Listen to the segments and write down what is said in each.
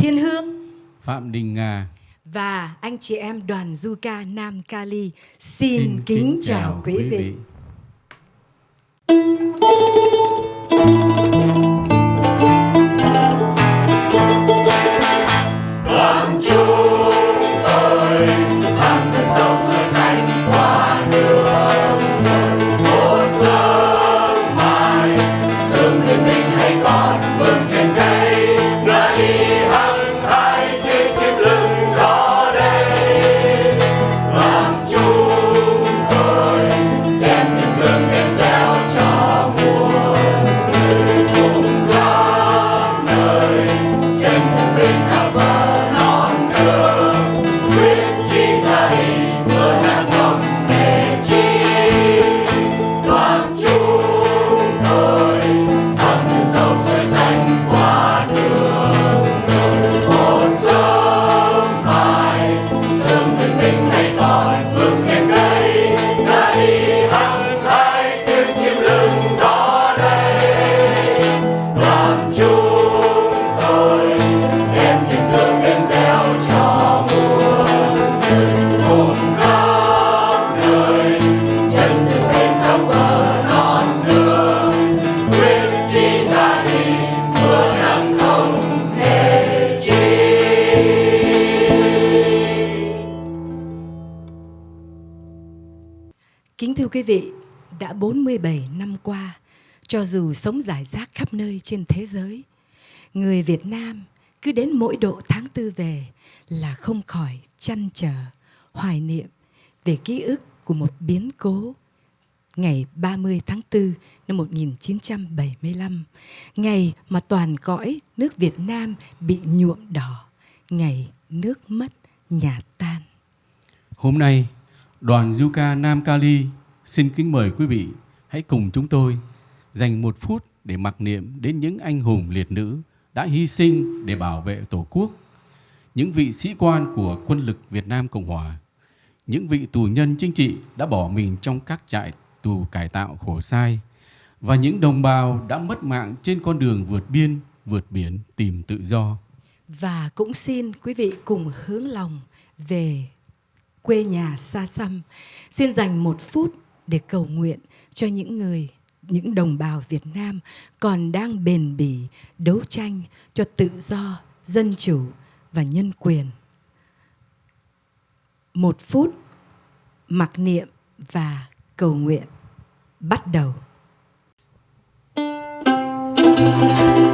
Thiên Hương Phạm Đình Nga và anh chị em đoàn du ca Nam Cali xin, xin kính, chào, chào quý vị. vị. Quý vị, đã 47 năm qua, cho dù sống giải rác khắp nơi trên thế giới, người Việt Nam cứ đến mỗi độ tháng tư về là không khỏi chăn trở, hoài niệm về ký ức của một biến cố ngày 30 tháng 4 năm 1975, ngày mà toàn cõi nước Việt Nam bị nhuộm đỏ, ngày nước mất nhà tan. Hôm nay, đoàn du ca Nam Cali Xin kính mời quý vị hãy cùng chúng tôi dành một phút để mặc niệm đến những anh hùng liệt nữ đã hy sinh để bảo vệ Tổ quốc, những vị sĩ quan của quân lực Việt Nam Cộng Hòa, những vị tù nhân chính trị đã bỏ mình trong các trại tù cải tạo khổ sai và những đồng bào đã mất mạng trên con đường vượt biên, vượt biển tìm tự do. Và cũng xin quý vị cùng hướng lòng về quê nhà xa xăm. Xin dành một phút để cầu nguyện cho những người những đồng bào Việt Nam còn đang bền bỉ đấu tranh cho tự do, dân chủ và nhân quyền. Một phút mặc niệm và cầu nguyện bắt đầu. Thank you.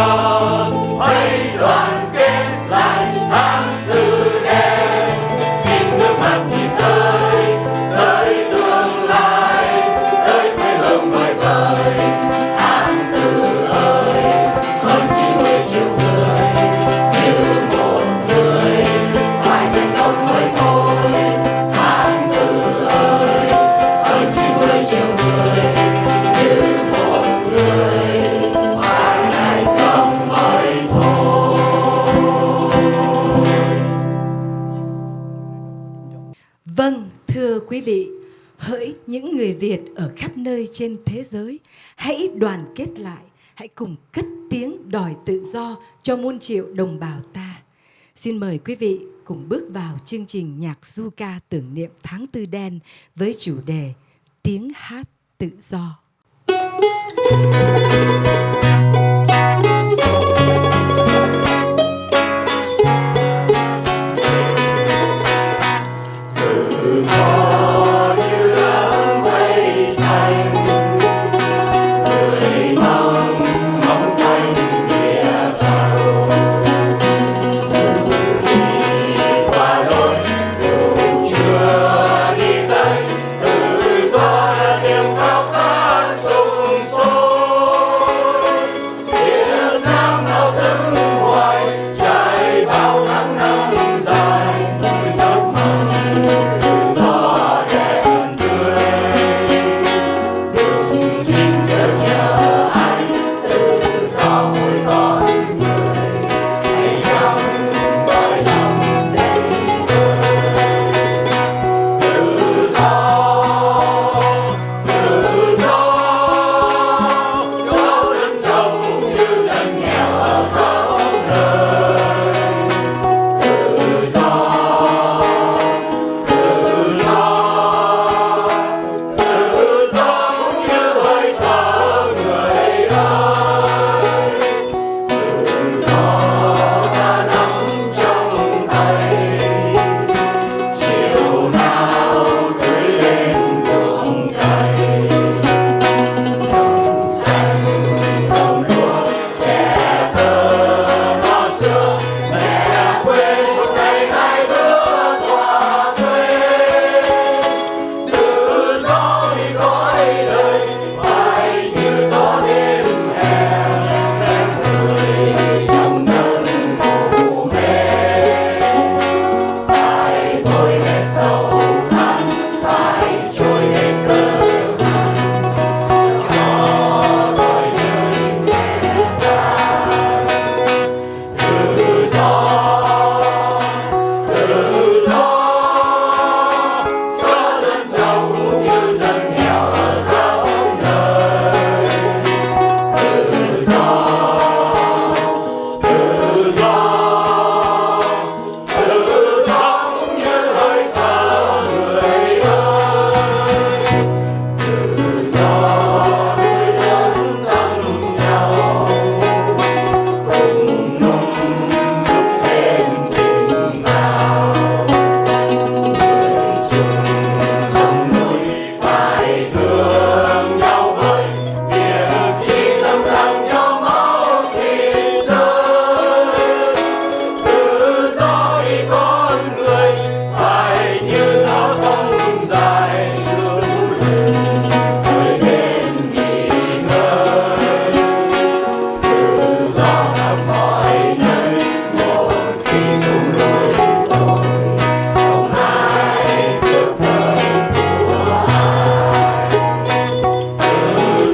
Ah. Trên thế giới, hãy đoàn kết lại, hãy cùng cất tiếng đòi tự do cho muôn triệu đồng bào ta xin mời quý vị cùng bước vào chương trình nhạc du ca tưởng niệm tháng tư đen với chủ đề tiếng hát tự do Thank you.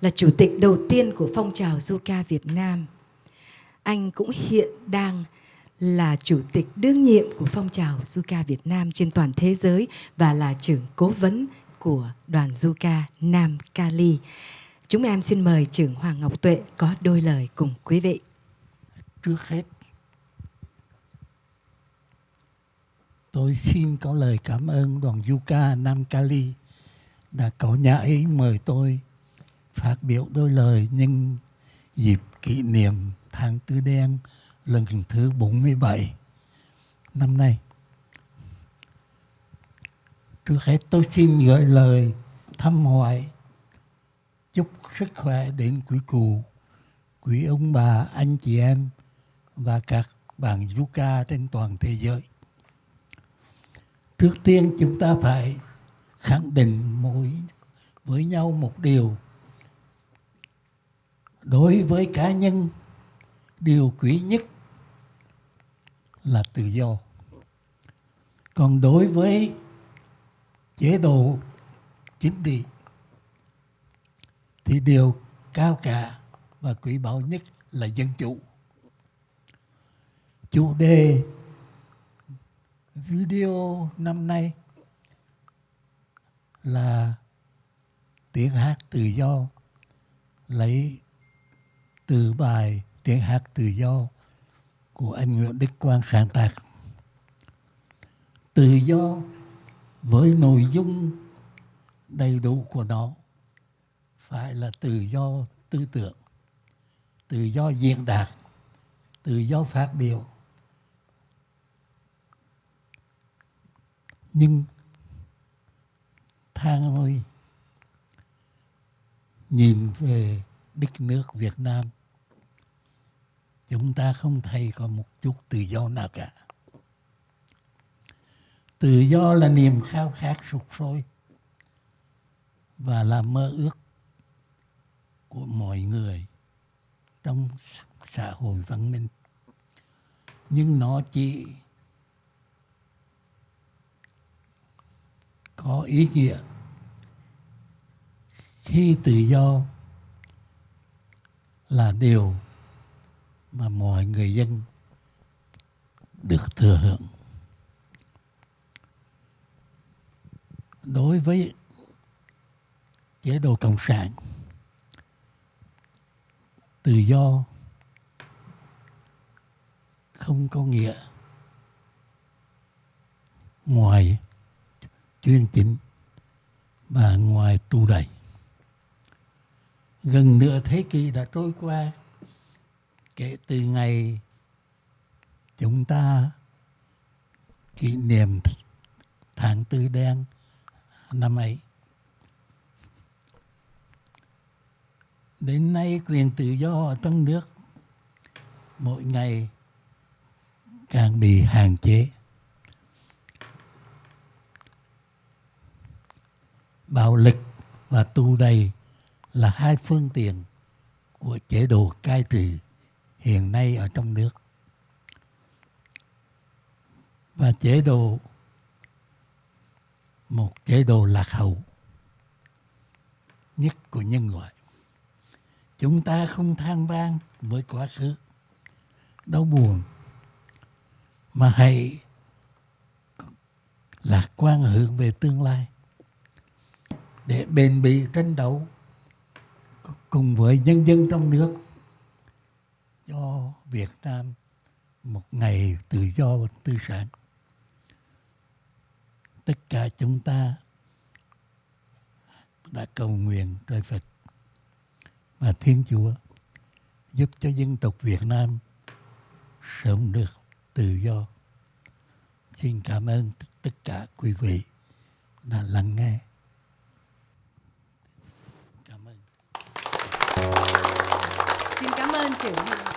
là chủ tịch đầu tiên của phong trào Zuka Việt Nam. Anh cũng hiện đang là chủ tịch đương nhiệm của phong trào Zuka Việt Nam trên toàn thế giới và là trưởng cố vấn của đoàn Zuka Nam Cali. Chúng em xin mời trưởng Hoàng Ngọc Tuệ có đôi lời cùng quý vị. Trước hết, tôi xin có lời cảm ơn đoàn Zuka Nam Cali đã có nhà ấy mời tôi phát biểu đôi lời nhân dịp kỷ niệm tháng tư đen lần thứ 47 năm nay. Trước hết tôi xin gửi lời thăm hỏi chúc sức khỏe đến quý cụ, quý ông bà, anh chị em và các bạn du ca trên toàn thế giới. Trước tiên chúng ta phải khẳng định mỗi với nhau một điều đối với cá nhân, điều quý nhất là tự do. Còn đối với chế độ chính trị thì điều cao cả và quý báu nhất là dân chủ. Chủ đề video năm nay là tiếng hát tự do lấy từ bài tiếng hát tự do của anh Nguyễn Đức Quang sáng tác. Tự do với nội dung đầy đủ của nó phải là tự do tư tưởng, tự do diễn đạt, tự do phát biểu. Nhưng thang ơi, nhìn về đất nước Việt Nam chúng ta không thấy có một chút tự do nào cả. Tự do là niềm khao khát sụt sôi và là mơ ước của mọi người trong xã hội văn minh. Nhưng nó chỉ có ý nghĩa khi tự do là điều mà mọi người dân được thừa hưởng. Đối với chế độ cộng sản, tự do không có nghĩa ngoài chuyên chính và ngoài tu đầy. Gần nửa thế kỷ đã trôi qua. Kể từ ngày chúng ta kỷ niệm tháng tư đen năm ấy. Đến nay quyền tự do ở trong nước mỗi ngày càng bị hạn chế. Bạo lực và tu đầy là hai phương tiện của chế độ cai trị hiện nay ở trong nước. Và chế độ, một chế độ lạc hậu nhất của nhân loại. Chúng ta không than vang với quá khứ, đau buồn, mà hãy lạc quan hướng về tương lai để bền bỉ tranh đấu cùng với nhân dân trong nước cho Việt Nam một ngày tự do và tư sản. Tất cả chúng ta đã cầu nguyện trời Phật và Thiên Chúa giúp cho dân tộc Việt Nam sớm được tự do. Xin cảm ơn tất cả quý vị đã lắng nghe. Xin cảm ơn trưởng